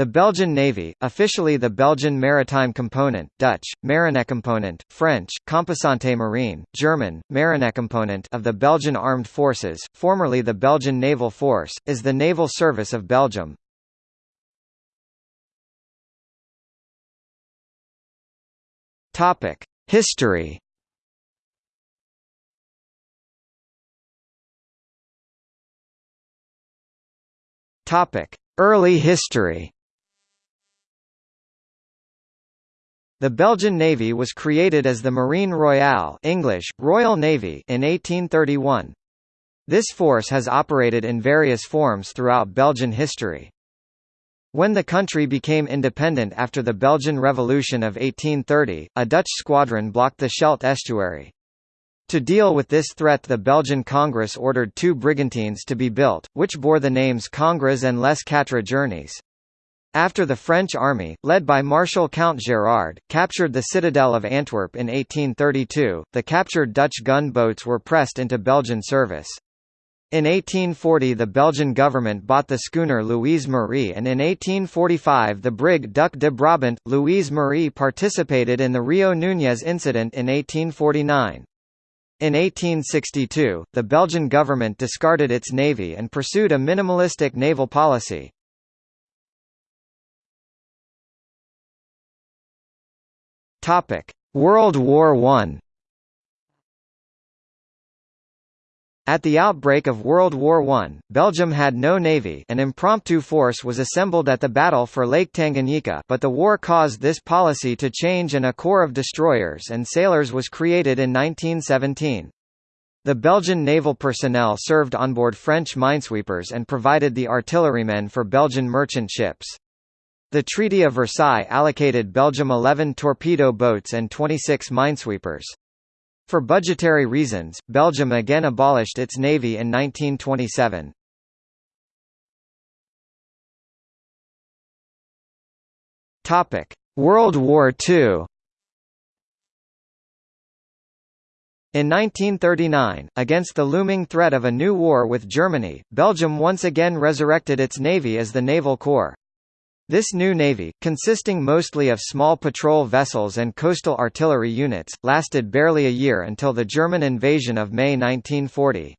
The Belgian Navy, officially the Belgian Maritime Component, Dutch, Marinecomponent, French, Composante Marine, German, Marinecomponent of the Belgian Armed Forces, formerly the Belgian Naval Force, is the naval service of Belgium. Topic: History Topic: Early history The Belgian Navy was created as the Marine Royale English, Royal Navy in 1831. This force has operated in various forms throughout Belgian history. When the country became independent after the Belgian Revolution of 1830, a Dutch squadron blocked the Scheldt estuary. To deal with this threat the Belgian Congress ordered two brigantines to be built, which bore the names Congrès and Les Quatre Journées. After the French army, led by Marshal Count Gérard, captured the citadel of Antwerp in 1832, the captured Dutch gun-boats were pressed into Belgian service. In 1840 the Belgian government bought the schooner Louise Marie and in 1845 the brig Duc de Brabant. Louise Marie participated in the Rio Núñez incident in 1849. In 1862, the Belgian government discarded its navy and pursued a minimalistic naval policy. World War I. At the outbreak of World War I, Belgium had no navy an impromptu force was assembled at the battle for Lake Tanganyika but the war caused this policy to change and a corps of destroyers and sailors was created in 1917. The Belgian naval personnel served on board French minesweepers and provided the artillerymen for Belgian merchant ships. The Treaty of Versailles allocated Belgium 11 torpedo boats and 26 minesweepers. For budgetary reasons, Belgium again abolished its navy in 1927. Topic: World War II. In 1939, against the looming threat of a new war with Germany, Belgium once again resurrected its navy as the Naval Corps. This new navy, consisting mostly of small patrol vessels and coastal artillery units, lasted barely a year until the German invasion of May 1940.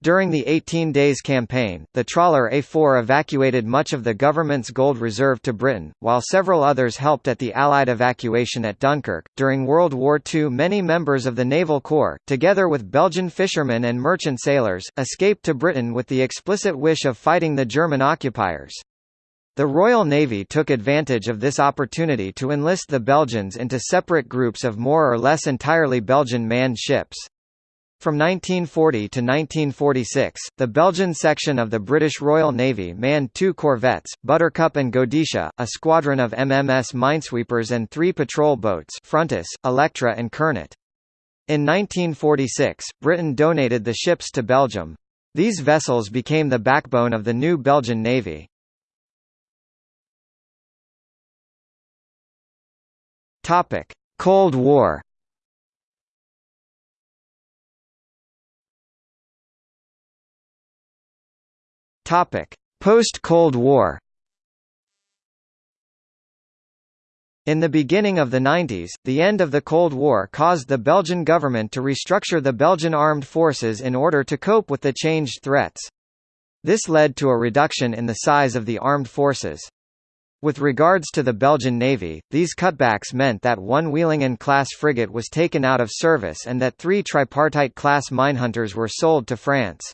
During the 18 Days campaign, the trawler A4 evacuated much of the government's gold reserve to Britain, while several others helped at the Allied evacuation at Dunkirk. During World War II, many members of the Naval Corps, together with Belgian fishermen and merchant sailors, escaped to Britain with the explicit wish of fighting the German occupiers. The Royal Navy took advantage of this opportunity to enlist the Belgians into separate groups of more or less entirely Belgian manned ships. From 1940 to 1946, the Belgian section of the British Royal Navy manned two corvettes, Buttercup and Godetia, a squadron of MMS minesweepers and three patrol boats Frontis, Electra and Kernet. In 1946, Britain donated the ships to Belgium. These vessels became the backbone of the new Belgian Navy. Topic: Cold War. Topic: Post-Cold War. In the beginning of the 90s, the end of the Cold War caused the Belgian government to restructure the Belgian armed forces in order to cope with the changed threats. This led to a reduction in the size of the armed forces. With regards to the Belgian Navy, these cutbacks meant that one Wielingen-class frigate was taken out of service and that three tripartite-class minehunters were sold to France.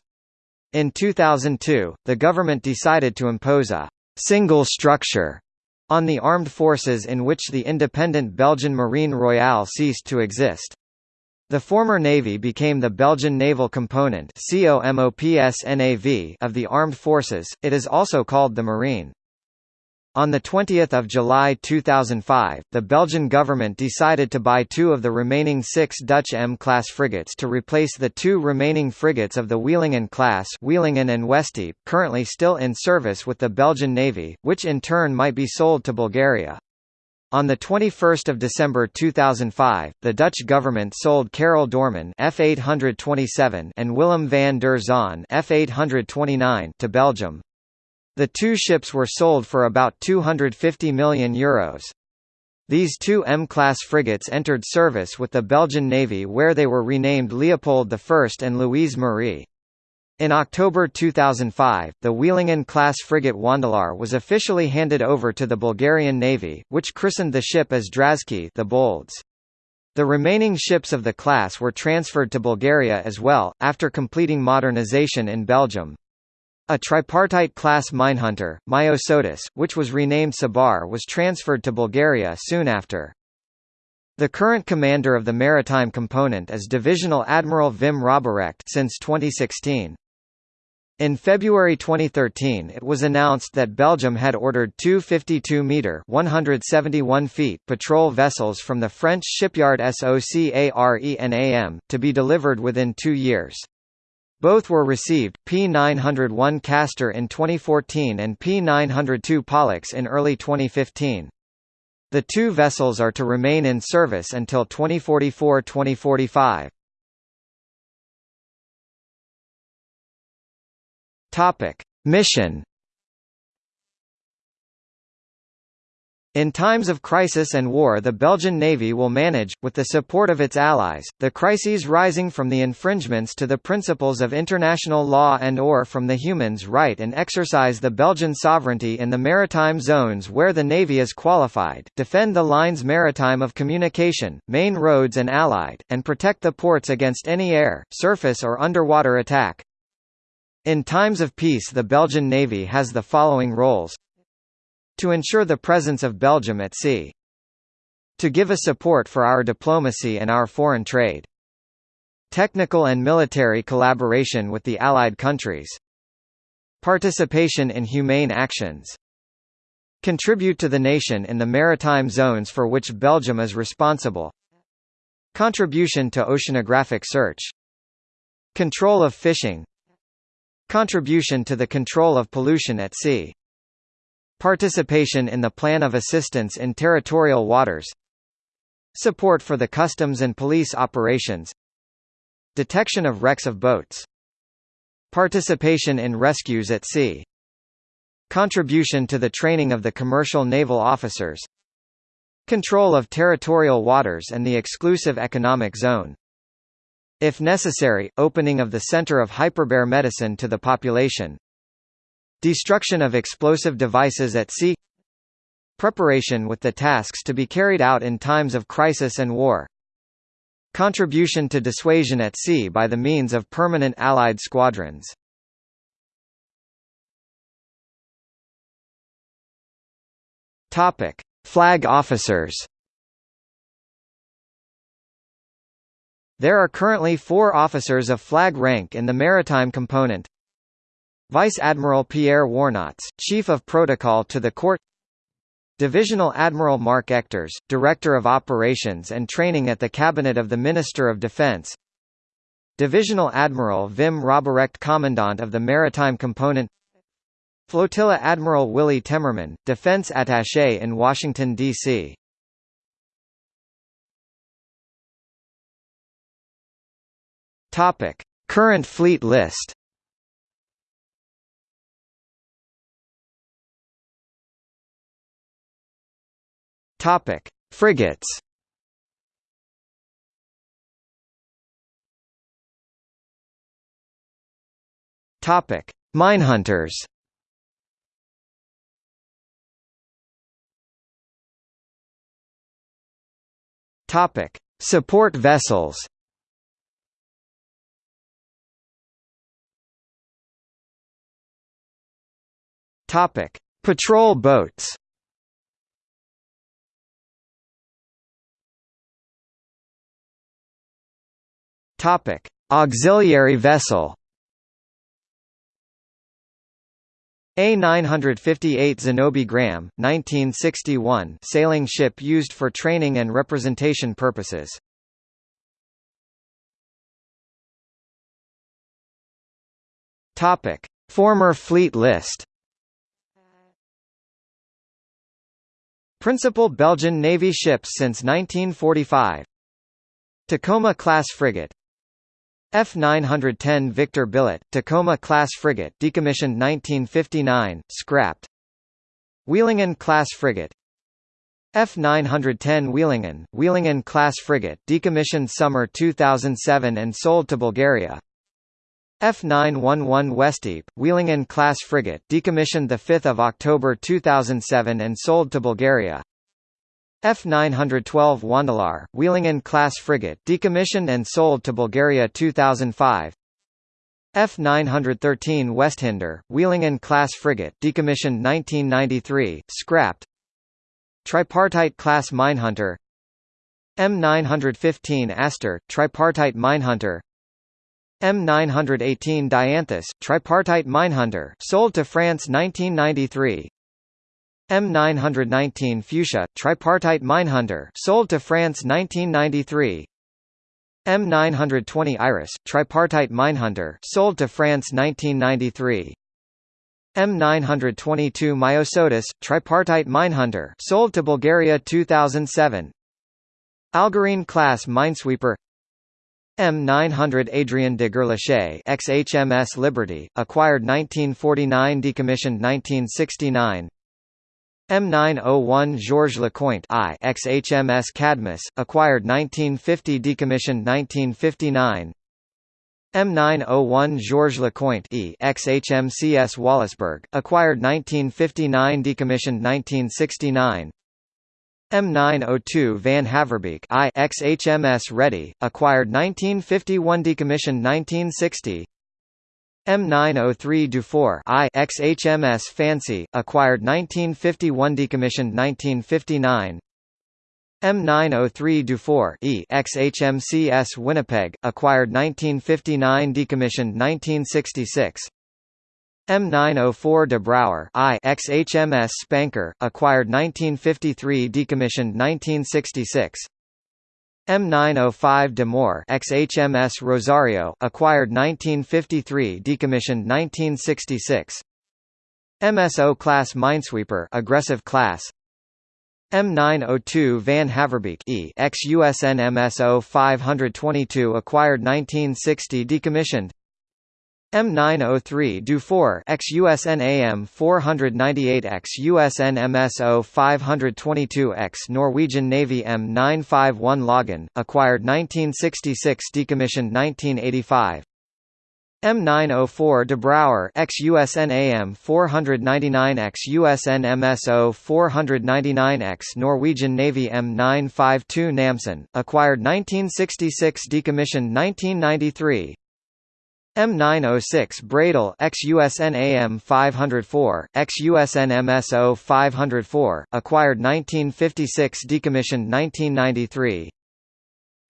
In 2002, the government decided to impose a «single structure» on the armed forces in which the independent Belgian Marine Royale ceased to exist. The former Navy became the Belgian Naval Component of the armed forces, it is also called the Marine. On 20 July 2005, the Belgian government decided to buy two of the remaining six Dutch M-class frigates to replace the two remaining frigates of the Wielingen class Wielingen and Westdiep, currently still in service with the Belgian Navy, which in turn might be sold to Bulgaria. On 21 December 2005, the Dutch government sold Karel Doorman F827 and Willem van der Zaan F829 to Belgium. The two ships were sold for about €250 million. Euros. These two M-class frigates entered service with the Belgian Navy where they were renamed Leopold I and Louise Marie. In October 2005, the Wielingen-class frigate Wandelaar was officially handed over to the Bulgarian Navy, which christened the ship as Drazki the Bolds. The remaining ships of the class were transferred to Bulgaria as well, after completing modernization in Belgium. A tripartite-class minehunter, Myosotis, which was renamed Sabar was transferred to Bulgaria soon after. The current commander of the maritime component is Divisional Admiral Wim Robberecht since 2016. In February 2013 it was announced that Belgium had ordered two 52-metre (171 feet) patrol vessels from the French shipyard SOCARENAM, to be delivered within two years. Both were received, P901 Castor in 2014 and P902 Pollux in early 2015. The two vessels are to remain in service until 2044-2045. Topic: Mission In times of crisis and war the Belgian Navy will manage, with the support of its allies, the crises rising from the infringements to the principles of international law and or from the humans right and exercise the Belgian sovereignty in the maritime zones where the Navy is qualified, defend the lines maritime of communication, main roads and allied, and protect the ports against any air, surface or underwater attack. In times of peace the Belgian Navy has the following roles to ensure the presence of Belgium at sea. To give a support for our diplomacy and our foreign trade. Technical and military collaboration with the Allied countries. Participation in humane actions. Contribute to the nation in the maritime zones for which Belgium is responsible. Contribution to oceanographic search. Control of fishing. Contribution to the control of pollution at sea. Participation in the Plan of Assistance in Territorial Waters Support for the customs and police operations Detection of wrecks of boats Participation in rescues at sea Contribution to the training of the commercial naval officers Control of territorial waters and the exclusive economic zone. If necessary, opening of the center of hyperbare medicine to the population Destruction of explosive devices at sea Preparation with the tasks to be carried out in times of crisis and war Contribution to dissuasion at sea by the means of permanent Allied squadrons Topic. Flag officers There are currently four officers of flag rank in the maritime component Vice Admiral Pierre Warnotz, Chief of Protocol to the Court Divisional Admiral Mark Ectors, Director of Operations and Training at the Cabinet of the Minister of Defense Divisional Admiral Wim Robberecht Commandant of the Maritime Component Flotilla Admiral Willy Temmerman, Defense Attaché in Washington, D.C. Current fleet list Topic: Frigates. Topic: Minehunters. Topic: Support vessels. Topic: Patrol boats. Topic: Auxiliary vessel. A958 Zenobe Gramme, 1961 sailing ship used for training and representation purposes. Topic: Former fleet list. Principal Belgian Navy ships since 1945 Tacoma-class frigate F910 Victor Billet, Tacoma-class frigate decommissioned 1959, scrapped. Wielingen-class frigate F910 Wielingen, Wielingen-class frigate decommissioned summer 2007 and sold to Bulgaria. F911 Westdiep, Wielingen-class frigate decommissioned 5 October 2007 and sold to Bulgaria. F912 Wandelaar, Wielingen-class frigate decommissioned and sold to Bulgaria 2005 F913 Westhinder, Wielingen-class frigate decommissioned 1993, scrapped. Tripartite-class minehunter M915 Aster, tripartite minehunter M918 Dianthus, tripartite minehunter sold to France 1993 M919 Fuchsia, tripartite minehunter sold to France 1993 M920 Iris, tripartite minehunter sold to France 1993 M922 Myosotis, tripartite minehunter sold to Bulgaria 2007 Algerine class minesweeper. M900 Adrien de Gerlache ex-HMS Liberty, acquired 1949 decommissioned 1969 M901 Georges Lecointe I ex-HMS Cadmus, acquired 1950 decommissioned 1959 M901 Georges Lecointe E ex-HMCS Wallaceburg, acquired 1959 decommissioned 1969 M902 Van Haverbeke I ex-HMS Ready, acquired 1951 decommissioned 1960 M903 Dufour I ex-HMS Fancy, acquired 1951 decommissioned 1959 M903 Dufour E ex-HMCS Winnipeg, acquired 1959 decommissioned 1966 M904 De Brouwer I Spanker, acquired 1953 decommissioned 1966 M905 De Moor ex-HMS Rosario acquired 1953 decommissioned 1966 MSO class minesweeper aggressive class. M902 Van Haverbeke E ex-USN MSO 522 acquired 1960 decommissioned M903 Dufour ex-USN AM 498 ex-USN MSO 522 X Norwegian Navy M951 Login, acquired 1966 decommissioned 1985 M904 De Brouwer ex-USN AM 499 ex-USN MSO 499 X Norwegian Navy M952 Namsen, acquired 1966 decommissioned 1993 M906 Breydel ex-USN AM 504, ex-USN MSO 504, acquired 1956 decommissioned 1993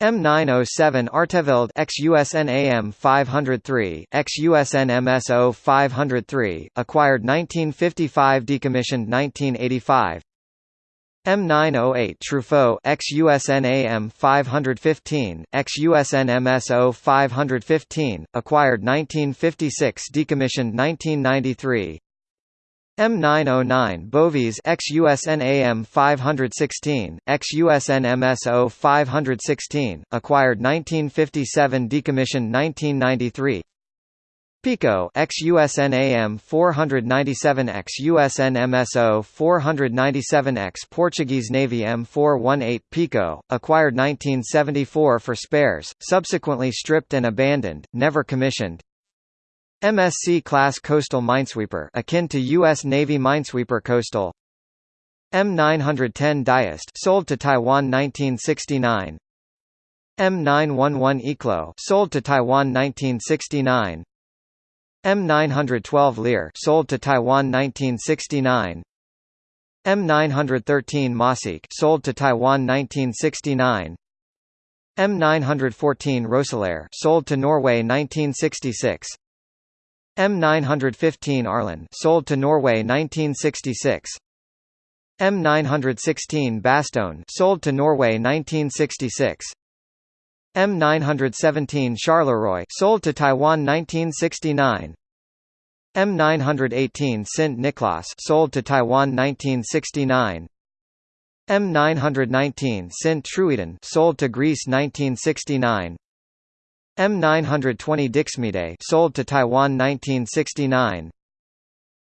M907 Artevelde ex-USN AM 503, ex-USN MSO 503, acquired 1955 decommissioned 1985 M908 Truffaut ex-USN 515, ex-USN MSO 515, acquired 1956 decommissioned 1993 M909 Bovies ex-USN 516, ex-USN MSO 516, acquired 1957 decommissioned 1993 Pico ex-USN AM 497 ex-USN MSO 497X Portuguese Navy M418 Pico, acquired 1974 for spares, subsequently stripped and abandoned, never commissioned. MSC class coastal minesweeper akin to U.S. Navy minesweeper coastal. M910 Diest sold to Taiwan 1969. M911 Eeklo sold to Taiwan 1969. M912 Lier sold to Taiwan 1969 M913 Maaseik sold to Taiwan 1969 M914 Roeselare sold to Norway 1966 M915 Arlon sold to Norway 1966 M916 Bastogne sold to Norway 1966 M917 Charleroi sold to Taiwan 1969 M918 Saint Nicolas sold to Taiwan 1969 M919 Saint Truiden sold to Greece 1969 M920 Dixmude sold to Taiwan 1969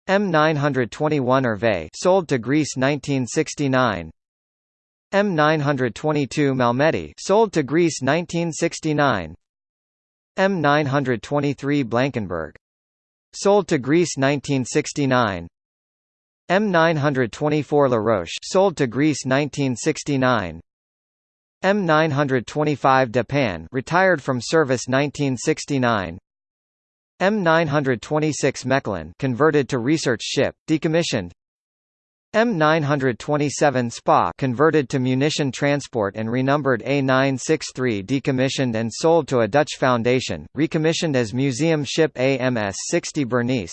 M921 Hervé sold to Greece 1969 M922 Malmedy sold to Greece 1969 M923 Blankenberge sold to Greece 1969 M924 La Roche sold to Greece 1969 M925 De Panne retired from service 1969 M926 Mechlin converted to research ship, decommissioned M927 Spa converted to munition transport and renumbered A963 decommissioned and sold to a Dutch foundation, recommissioned as museum ship AMS 60 Bernisse.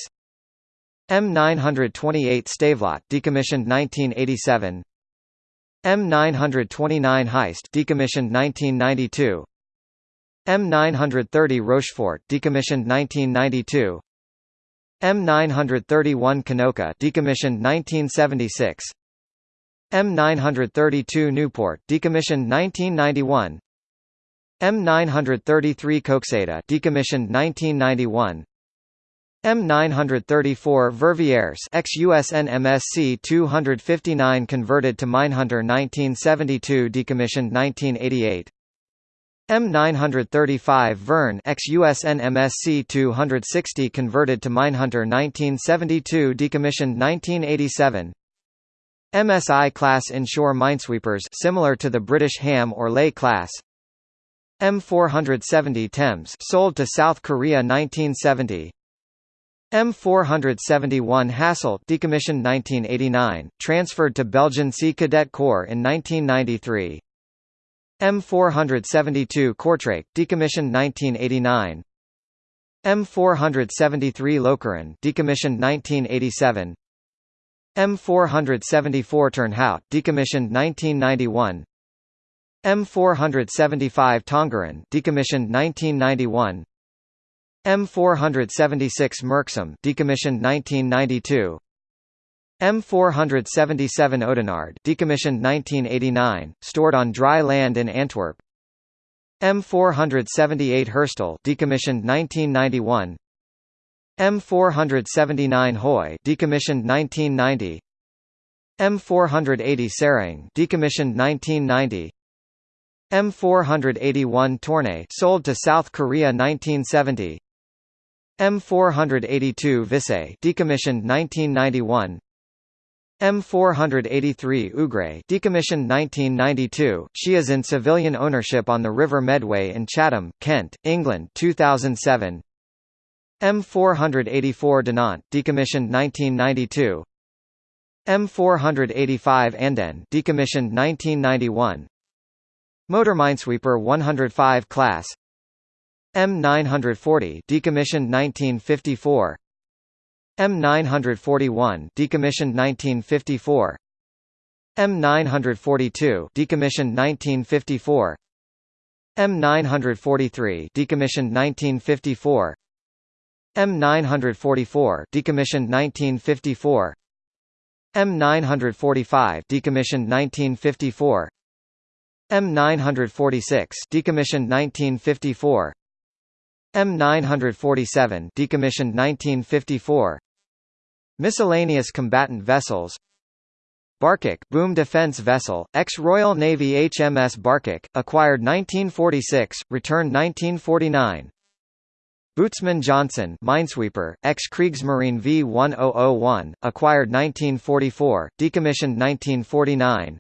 M928 Stavelot decommissioned 1987 M929 Heist decommissioned 1992 M930 Rochefort decommissioned 1992 M931 Knokke decommissioned 1976 M932 Newport decommissioned 1991 M933 Koksijde decommissioned 1991 M934 Verviers ex-USN MSC 259 converted to Minehunter 1972 decommissioned 1988 M935 Veurne ex-USN MSC 260 converted to Minehunter 1972 decommissioned 1987 MSI class inshore minesweepers similar to the British Ham or Ley class. M470 Temse sold to South Korea 1970 M471 Hasselt decommissioned 1989, transferred to Belgian Sea Cadet Corps in 1993. M472 Kortrijk decommissioned 1989. M473 Lokeren decommissioned 1987. M474 Turnhout decommissioned 1991. M475 Tongeren decommissioned 1991. M476 Merksem decommissioned 1992 M477 Oudenaarde decommissioned 1989 stored on dry land in Antwerp. M478 Herstal decommissioned 1991 M479 Huy decommissioned 1990 M480 Seraing decommissioned 1990 M481 Tournai sold to South Korea 1970 M482 Visé decommissioned 1991 M483 Ougrée decommissioned 1992 she is in civilian ownership on the River Medway in Chatham, Kent, England 2007 M484 Dinant decommissioned 1992 M485 Andenne decommissioned 1991 Motor Minesweeper 105 class. M940 decommissioned 1954 M941 decommissioned 1954 M942 decommissioned 1954 M943 decommissioned 1954 M944 decommissioned 1954 M945 decommissioned 1954 M946 decommissioned 1954 M947 decommissioned 1954 Miscellaneous combatant vessels. Barkok boom defense vessel, ex-Royal Navy HMS Barkok, acquired 1946, returned 1949 Bootsman Johnson minesweeper, ex-Kriegsmarine V1001, acquired 1944, decommissioned 1949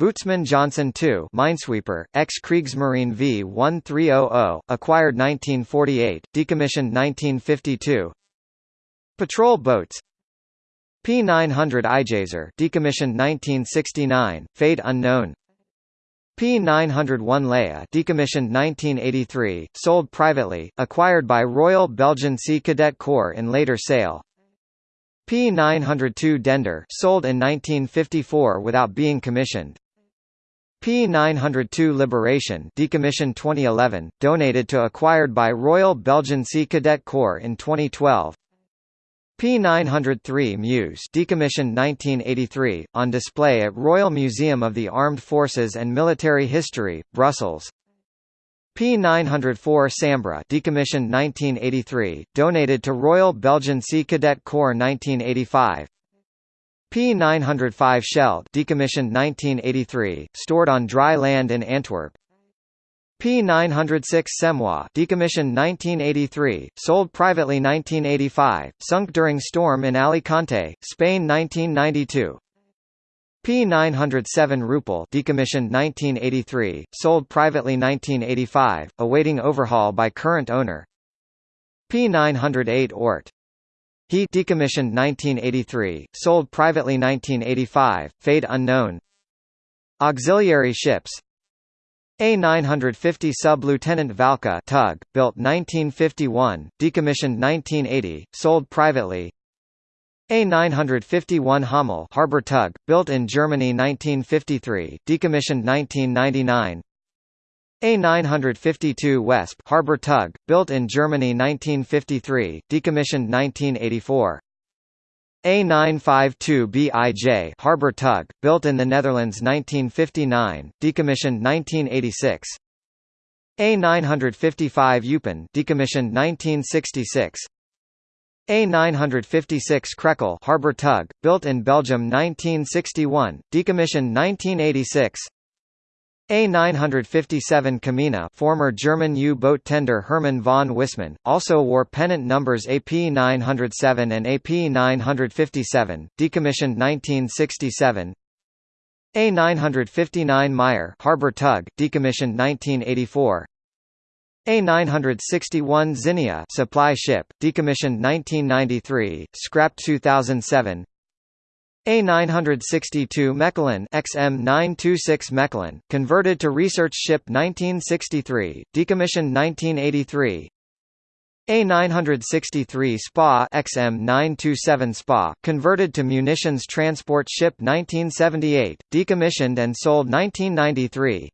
Bootsman Johnson II minesweeper, ex-Kriegsmarine V1300, acquired 1948, decommissioned 1952 Patrol boats. P900 IJzer decommissioned 1969, fate unknown. P901 Leie decommissioned 1983, sold privately, acquired by Royal Belgian Sea Cadet Corps in later sale. P902 Dender sold in 1954 without being commissioned P902 Liberation decommissioned 2011, donated to acquired by Royal Belgian Sea Cadet Corps in 2012 P903 Meuse decommissioned 1983, on display at Royal Museum of the Armed Forces and Military History, Brussels P904 Sambre decommissioned 1983, donated to Royal Belgian Sea Cadet Corps 1985. P905 Scheldt decommissioned 1983, stored on dry land in Antwerp. P906 Semois decommissioned 1983, sold privately 1985, sunk during storm in Alicante, Spain 1992. P907 Rupel decommissioned 1983, sold privately 1985, awaiting overhaul by current owner. P908 Ort. He decommissioned 1983, sold privately 1985, fade unknown. Auxiliary ships A950 Sub-Lieutenant Valcke tug, built 1951, decommissioned 1980, sold privately a951 Hommel harbor tug, built in Germany 1953, decommissioned 1999. A952 Wesp harbor tug, built in Germany 1953, decommissioned 1984. A952 BIJ harbor tug, built in the Netherlands 1959, decommissioned 1986. A955 Eupen decommissioned 1966. A956 Krekel harbor tug, built in Belgium 1961, decommissioned 1986. A957 Kamina former German U-boat tender Hermann von Wissmann, also wore pennant numbers AP907 and AP957, decommissioned 1967. A959 Meyer harbor tug, decommissioned 1984. A961 Zinnia supply ship, decommissioned 1993, scrapped 2007. A962 Mechelen XM926 Mechelen, converted to research ship 1963, decommissioned 1983. A963 SPA XM927 SPA, converted to munitions transport ship 1978, decommissioned and sold 1993.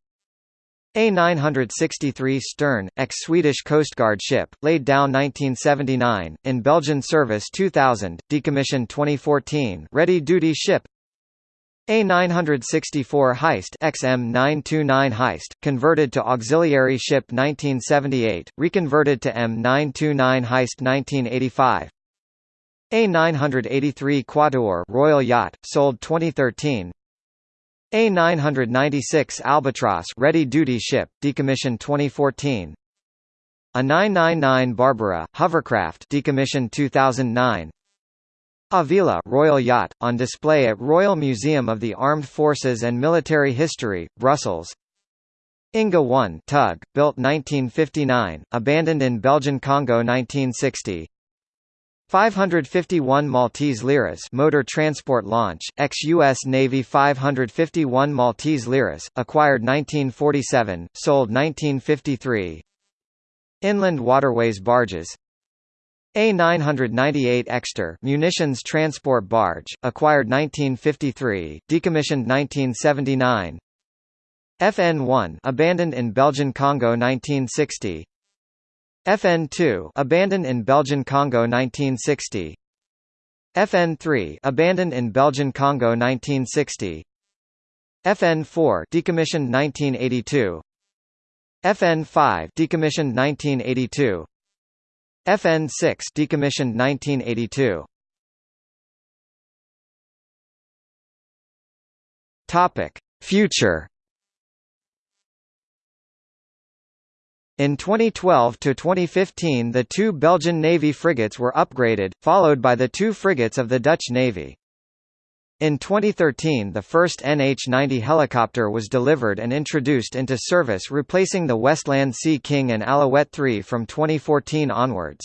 A963 Stern, ex-Swedish Coastguard ship, laid down 1979, in Belgian service 2000, decommissioned 2014 ready-duty ship. A964 Heist XM929 Heist, converted to auxiliary ship 1978, reconverted to M929 Heist 1985 A983 Quatuor Royal Yacht, sold 2013 a996 Albatross ready-duty ship, decommissioned 2014. A 999 Barbara hovercraft, decommissioned 2009. Avila Royal Yacht, on display at Royal Museum of the Armed Forces and Military History, Brussels. Inga 1 tug, built 1959, abandoned in Belgian Congo 1960. 551 Maltese Liras motor transport launch, ex-U.S. Navy 551 Maltese Liras, acquired 1947, sold 1953 Inland waterways barges. A998 Exter munitions transport barge, acquired 1953, decommissioned 1979 FN1 abandoned in Belgian Congo 1960 FN2 abandoned in Belgian Congo 1960 FN3 abandoned in Belgian Congo 1960 FN4 decommissioned 1982 FN5 decommissioned 1982 FN6 decommissioned 1982 Topic. Future In 2012 to 2015 the two Belgian Navy frigates were upgraded, followed by the two frigates of the Dutch Navy. In 2013 the first NH-90 helicopter was delivered and introduced into service replacing the Westland Sea King and Alouette 3 from 2014 onwards.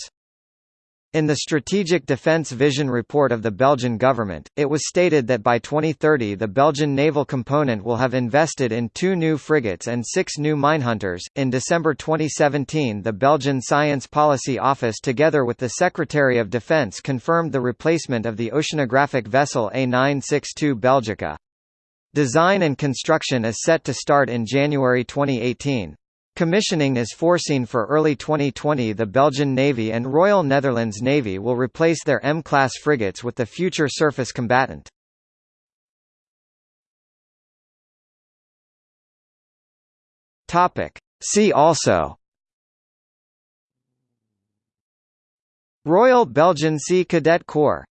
In the Strategic Defence Vision report of the Belgian government, it was stated that by 2030 the Belgian naval component will have invested in two new frigates and six new minehunters. In December 2017, the Belgian Science Policy Office, together with the Secretary of Defence, confirmed the replacement of the oceanographic vessel A962 Belgica. Design and construction is set to start in January 2018. Commissioning is foreseen for early 2020 The Belgian Navy and Royal Netherlands Navy will replace their M-class frigates with the future surface combatant. See also Royal Belgian Sea Cadet Corps